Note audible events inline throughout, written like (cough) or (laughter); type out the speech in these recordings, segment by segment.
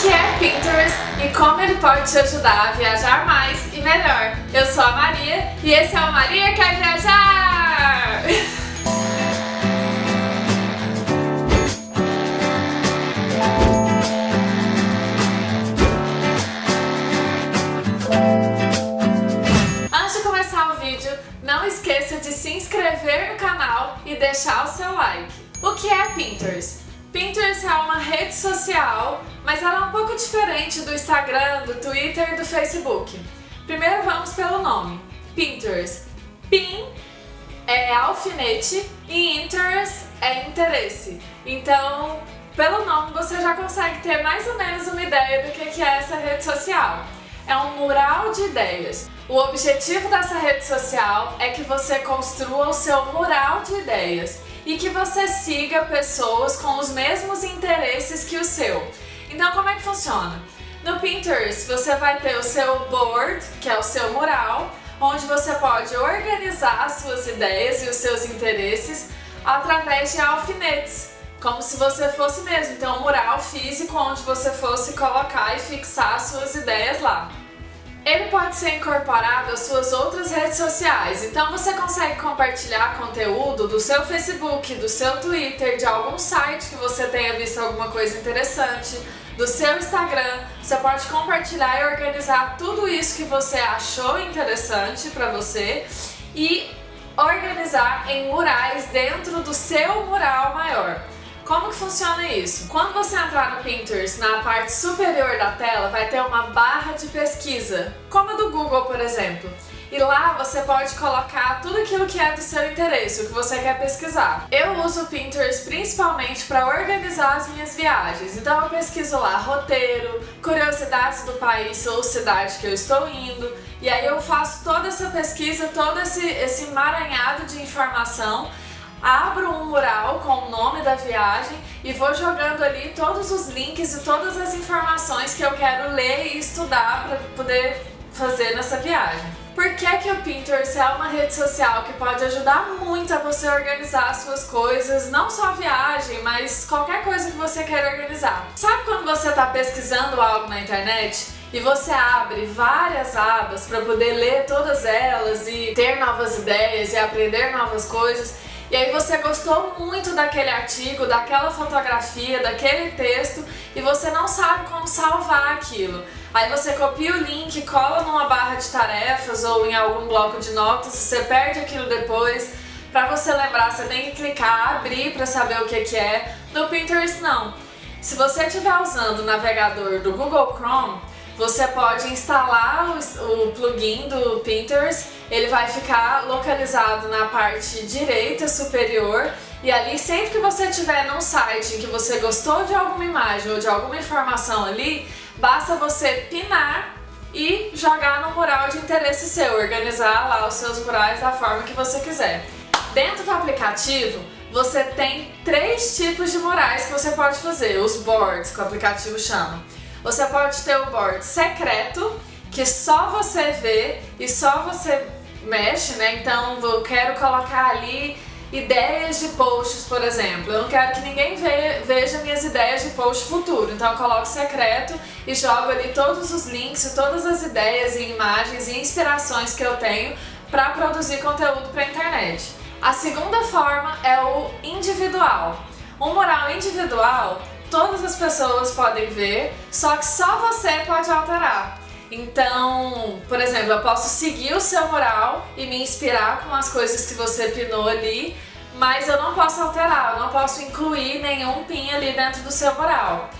que é Pinterest e como ele pode te ajudar a viajar mais e melhor. Eu sou a Maria e esse é o Maria Quer Viajar! (laughs) Antes de começar o vídeo, não esqueça de se inscrever no canal e deixar o seu like. O que é Pinterest? Pinterest é uma rede social, mas ela é um pouco diferente do Instagram, do Twitter e do Facebook. Primeiro vamos pelo nome, Pinterest. Pin é alfinete e interest é interesse. Então, pelo nome você já consegue ter mais ou menos uma ideia do que é essa rede social. É um mural de ideias. O objetivo dessa rede social é que você construa o seu mural de ideias e que você siga pessoas com os mesmos interesses que o seu. Então como é que funciona? No Pinterest você vai ter o seu board, que é o seu mural, onde você pode organizar as suas ideias e os seus interesses através de alfinetes, como se você fosse mesmo. Então um mural físico onde você fosse colocar e fixar as suas ideias lá. Ele pode ser incorporado às suas outras redes sociais, então você consegue compartilhar conteúdo do seu Facebook, do seu Twitter, de algum site que você tenha visto alguma coisa interessante, do seu Instagram. Você pode compartilhar e organizar tudo isso que você achou interessante para você e organizar em murais dentro do seu mural maior. Como que funciona isso? Quando você entrar no Pinterest, na parte superior da tela, vai ter uma barra de pesquisa, como a do Google, por exemplo. E lá você pode colocar tudo aquilo que é do seu interesse, o que você quer pesquisar. Eu uso o Pinterest principalmente para organizar as minhas viagens. Então eu pesquiso lá roteiro, curiosidades do país ou cidade que eu estou indo. E aí eu faço toda essa pesquisa, todo esse, esse emaranhado de informação abro um mural com o nome da viagem e vou jogando ali todos os links e todas as informações que eu quero ler e estudar para poder fazer nessa viagem. Por que, que o Pinterest é uma rede social que pode ajudar muito a você organizar as suas coisas, não só a viagem, mas qualquer coisa que você queira organizar. Sabe quando você está pesquisando algo na internet e você abre várias abas para poder ler todas elas e ter novas ideias e aprender novas coisas e aí você gostou muito daquele artigo, daquela fotografia, daquele texto e você não sabe como salvar aquilo. Aí você copia o link, cola numa barra de tarefas ou em algum bloco de notas, você perde aquilo depois. Para você lembrar, você tem que clicar, abrir para saber o que, que é. No Pinterest não. Se você estiver usando o navegador do Google Chrome, você pode instalar o, o plugin do Pinterest, ele vai ficar localizado na parte direita superior e ali sempre que você estiver num site em que você gostou de alguma imagem ou de alguma informação ali, basta você pinar e jogar no mural de interesse seu, organizar lá os seus murais da forma que você quiser. Dentro do aplicativo, você tem três tipos de murais que você pode fazer, os boards, que o aplicativo chama. Você pode ter o board secreto, que só você vê e só você mexe, né? Então eu quero colocar ali ideias de posts, por exemplo. Eu não quero que ninguém veja minhas ideias de post futuro, então eu coloco secreto e jogo ali todos os links, todas as ideias e imagens e inspirações que eu tenho para produzir conteúdo para a internet. A segunda forma é o individual. Um mural individual todas as pessoas podem ver, só que só você pode alterar. Então, por exemplo, eu posso seguir o seu mural e me inspirar com as coisas que você pinou ali, mas eu não posso alterar, eu não posso incluir nenhum pin ali dentro do seu mural.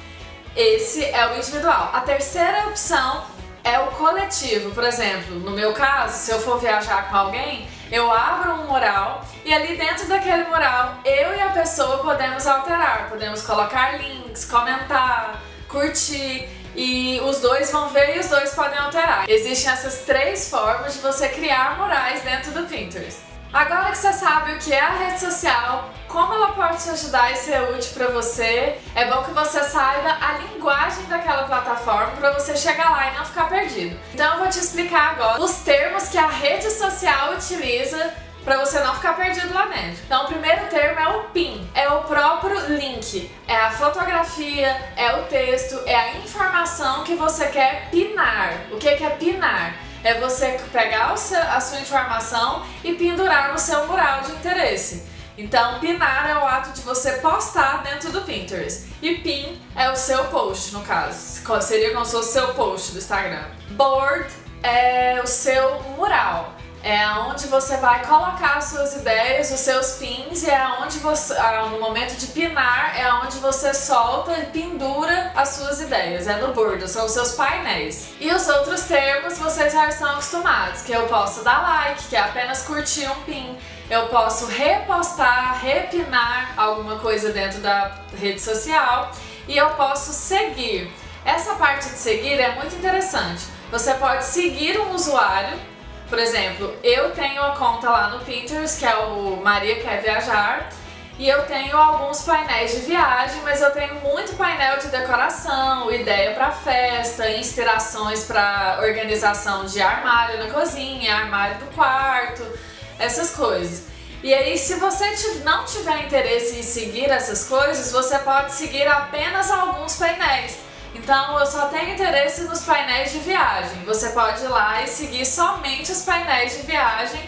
Esse é o individual. A terceira opção é o coletivo. Por exemplo, no meu caso, se eu for viajar com alguém, eu abro um mural e ali dentro daquele mural, eu e a pessoa podemos alterar, podemos colocar links, comentar, curtir e os dois vão ver e os dois podem alterar. Existem essas três formas de você criar murais dentro do Pinterest. Agora que você sabe o que é a rede social, como ela pode te ajudar e ser útil para você, é bom que você saiba a linguagem daquela plataforma para você chegar lá e não ficar perdido. Então eu vou te explicar agora os termos que a rede social utiliza para você não ficar perdido lá dentro. Então o primeiro termo é o PIN, é o próprio link, é a fotografia, é o texto, é a informação que você quer pinar. O que é pinar? É você pegar a sua informação e pendurar no seu mural de interesse. Então, pinar é o ato de você postar dentro do Pinterest. E pin é o seu post, no caso. Seria como se fosse o seu post do Instagram. Board é o seu mural é onde você vai colocar as suas ideias, os seus pins e é onde você, ah, no momento de pinar, é onde você solta e pendura as suas ideias, é no board, são os seus painéis. E os outros termos vocês já estão acostumados, que eu posso dar like, que é apenas curtir um pin, eu posso repostar, repinar alguma coisa dentro da rede social e eu posso seguir. Essa parte de seguir é muito interessante. Você pode seguir um usuário por exemplo, eu tenho a conta lá no Pinterest, que é o Maria Quer Viajar, e eu tenho alguns painéis de viagem, mas eu tenho muito painel de decoração, ideia para festa, inspirações para organização de armário na cozinha, armário do quarto, essas coisas. E aí, se você não tiver interesse em seguir essas coisas, você pode seguir apenas alguns painéis. Então eu só tenho interesse nos painéis de viagem. Você pode ir lá e seguir somente os painéis de viagem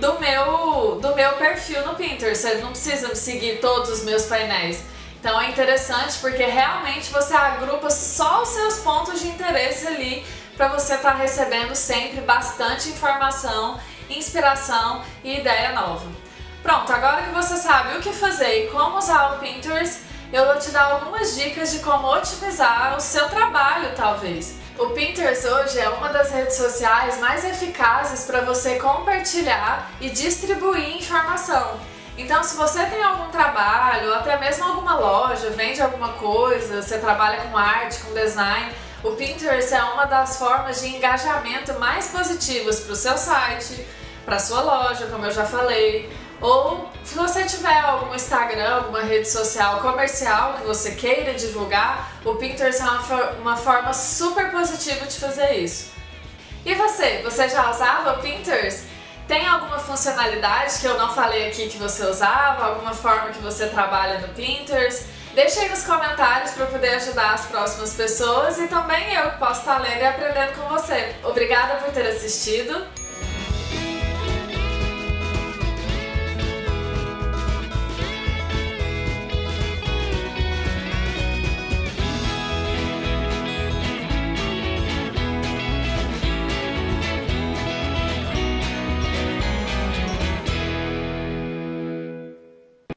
do meu, do meu perfil no Pinterest. Você não precisa seguir todos os meus painéis. Então é interessante porque realmente você agrupa só os seus pontos de interesse ali para você estar tá recebendo sempre bastante informação, inspiração e ideia nova. Pronto, agora que você sabe o que fazer e como usar o Pinterest, eu vou te dar algumas dicas de como otimizar o seu trabalho, talvez. O Pinterest hoje é uma das redes sociais mais eficazes para você compartilhar e distribuir informação. Então, se você tem algum trabalho, até mesmo alguma loja, vende alguma coisa, você trabalha com arte, com design, o Pinterest é uma das formas de engajamento mais positivas para o seu site, para sua loja, como eu já falei, ou se você tiver algum Instagram, alguma rede social comercial que você queira divulgar, o Pinterest é uma, uma forma super positiva de fazer isso. E você? Você já usava o Pinterest? Tem alguma funcionalidade que eu não falei aqui que você usava? Alguma forma que você trabalha no Pinterest? Deixe aí nos comentários para poder ajudar as próximas pessoas e também eu posso estar lendo e aprendendo com você. Obrigada por ter assistido